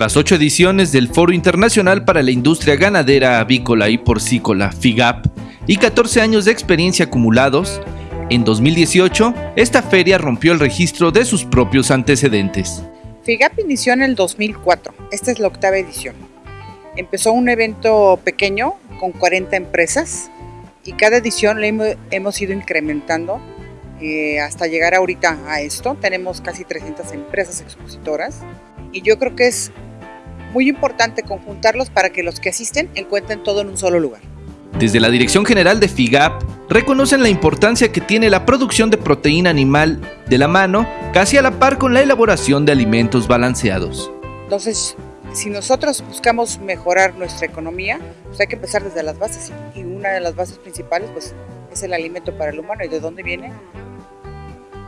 Tras ocho ediciones del Foro Internacional para la Industria Ganadera, Avícola y Porcícola, FIGAP, y 14 años de experiencia acumulados, en 2018, esta feria rompió el registro de sus propios antecedentes. FIGAP inició en el 2004, esta es la octava edición. Empezó un evento pequeño con 40 empresas y cada edición le hemos ido incrementando eh, hasta llegar ahorita a esto. Tenemos casi 300 empresas expositoras y yo creo que es muy importante conjuntarlos para que los que asisten encuentren todo en un solo lugar. Desde la Dirección General de FIGAP reconocen la importancia que tiene la producción de proteína animal de la mano, casi a la par con la elaboración de alimentos balanceados. Entonces, si nosotros buscamos mejorar nuestra economía, pues hay que empezar desde las bases y una de las bases principales pues, es el alimento para el humano. ¿Y de dónde viene?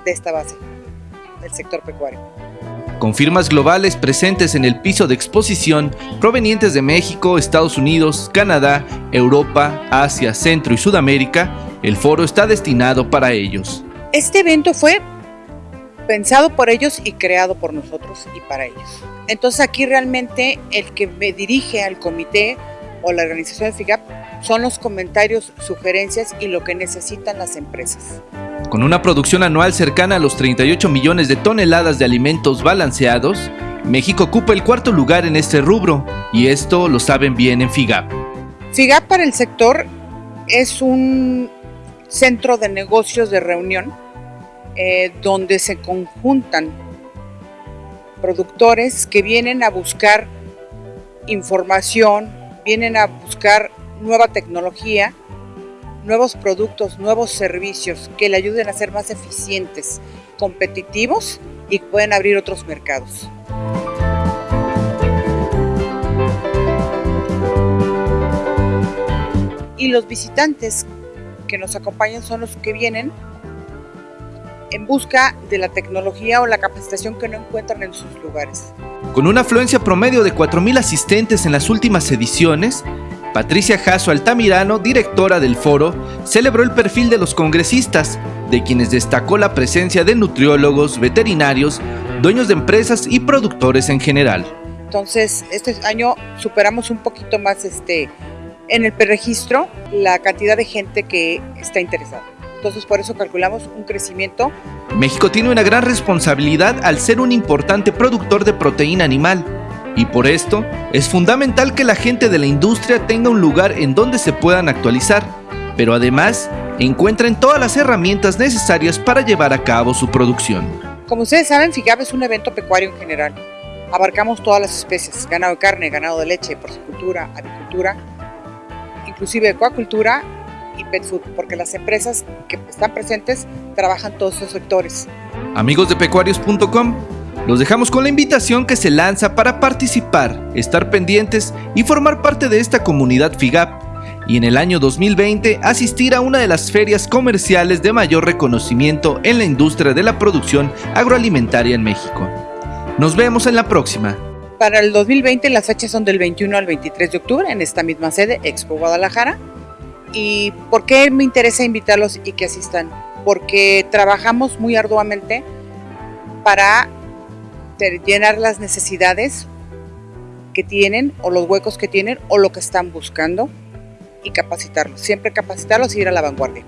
De esta base, del sector pecuario con firmas globales presentes en el piso de exposición provenientes de México, Estados Unidos, Canadá, Europa, Asia, Centro y Sudamérica, el foro está destinado para ellos. Este evento fue pensado por ellos y creado por nosotros y para ellos. Entonces aquí realmente el que me dirige al comité o la organización de FIGAP son los comentarios, sugerencias y lo que necesitan las empresas. Con una producción anual cercana a los 38 millones de toneladas de alimentos balanceados, México ocupa el cuarto lugar en este rubro, y esto lo saben bien en FIGAP. FIGAP para el sector es un centro de negocios de reunión eh, donde se conjuntan productores que vienen a buscar información, vienen a buscar nueva tecnología nuevos productos, nuevos servicios que le ayuden a ser más eficientes, competitivos y pueden abrir otros mercados. Y los visitantes que nos acompañan son los que vienen en busca de la tecnología o la capacitación que no encuentran en sus lugares. Con una afluencia promedio de 4.000 asistentes en las últimas ediciones, Patricia Jasso Altamirano, directora del foro, celebró el perfil de los congresistas, de quienes destacó la presencia de nutriólogos, veterinarios, dueños de empresas y productores en general. Entonces, este año superamos un poquito más este, en el preregistro la cantidad de gente que está interesada. Entonces, por eso calculamos un crecimiento. México tiene una gran responsabilidad al ser un importante productor de proteína animal y por esto es fundamental que la gente de la industria tenga un lugar en donde se puedan actualizar, pero además encuentren todas las herramientas necesarias para llevar a cabo su producción. Como ustedes saben, FIGAP es un evento pecuario en general. Abarcamos todas las especies, ganado de carne, ganado de leche, porcicultura, avicultura, inclusive acuacultura y pet food, porque las empresas que están presentes trabajan todos esos sectores. Amigos de pecuarios.com, los dejamos con la invitación que se lanza para participar, estar pendientes y formar parte de esta comunidad FIGAP y en el año 2020 asistir a una de las ferias comerciales de mayor reconocimiento en la industria de la producción agroalimentaria en México. Nos vemos en la próxima. Para el 2020 las fechas son del 21 al 23 de octubre en esta misma sede, Expo Guadalajara. ¿Y por qué me interesa invitarlos y que asistan? Porque trabajamos muy arduamente para llenar las necesidades que tienen o los huecos que tienen o lo que están buscando y capacitarlos. Siempre capacitarlos y ir a la vanguardia.